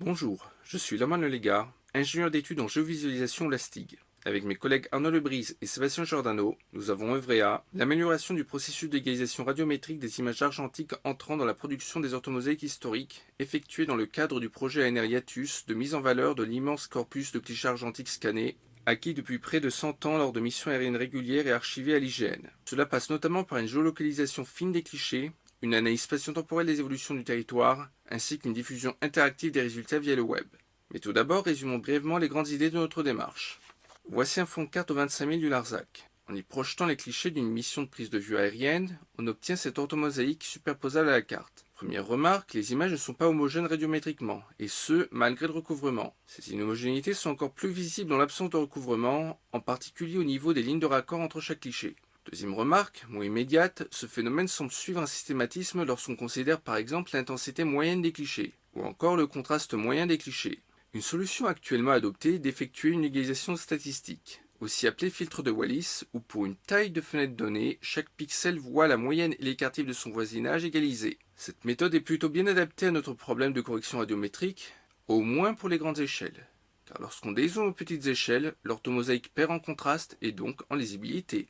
Bonjour, je suis Laman Légard, ingénieur d'études en géovisualisation LASTIG. Avec mes collègues Arnaud Lebrise et Sébastien Giordano, nous avons œuvré à l'amélioration du processus d'égalisation radiométrique des images argentiques entrant dans la production des orthomosaïques historiques, effectuées dans le cadre du projet ANR Iatus de mise en valeur de l'immense corpus de clichés argentiques scannés, acquis depuis près de 100 ans lors de missions aériennes régulières et archivées à l'IGN. Cela passe notamment par une géolocalisation fine des clichés, une analyse spatio-temporelle des évolutions du territoire, ainsi qu'une diffusion interactive des résultats via le web. Mais tout d'abord, résumons brièvement les grandes idées de notre démarche. Voici un fond de carte au 25 000 du Larzac. En y projetant les clichés d'une mission de prise de vue aérienne, on obtient cette orthomosaïque superposable à la carte. Première remarque, les images ne sont pas homogènes radiométriquement, et ce, malgré le recouvrement. Ces inhomogénéités sont encore plus visibles dans l'absence de recouvrement, en particulier au niveau des lignes de raccord entre chaque cliché. Deuxième remarque, moins immédiate, ce phénomène semble suivre un systématisme lorsqu'on considère par exemple l'intensité moyenne des clichés, ou encore le contraste moyen des clichés. Une solution actuellement adoptée est d'effectuer une égalisation statistique, aussi appelée filtre de Wallis, où pour une taille de fenêtre donnée, chaque pixel voit la moyenne et l'écart de son voisinage égalisés. Cette méthode est plutôt bien adaptée à notre problème de correction radiométrique, au moins pour les grandes échelles. Car lorsqu'on dézoome aux petites échelles, l'orthomosaïque perd en contraste et donc en lisibilité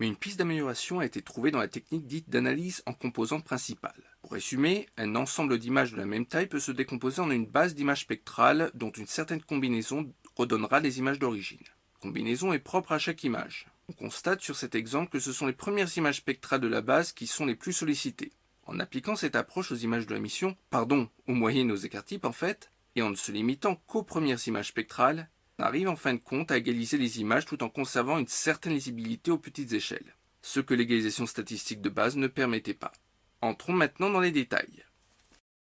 mais une piste d'amélioration a été trouvée dans la technique dite d'analyse en composantes principales. Pour résumer, un ensemble d'images de la même taille peut se décomposer en une base d'images spectrales dont une certaine combinaison redonnera les images d'origine. Combinaison est propre à chaque image. On constate sur cet exemple que ce sont les premières images spectrales de la base qui sont les plus sollicitées. En appliquant cette approche aux images de la mission, pardon, aux moyennes aux écarts types en fait, et en ne se limitant qu'aux premières images spectrales, arrive en fin de compte à égaliser les images tout en conservant une certaine lisibilité aux petites échelles, ce que l'égalisation statistique de base ne permettait pas. Entrons maintenant dans les détails.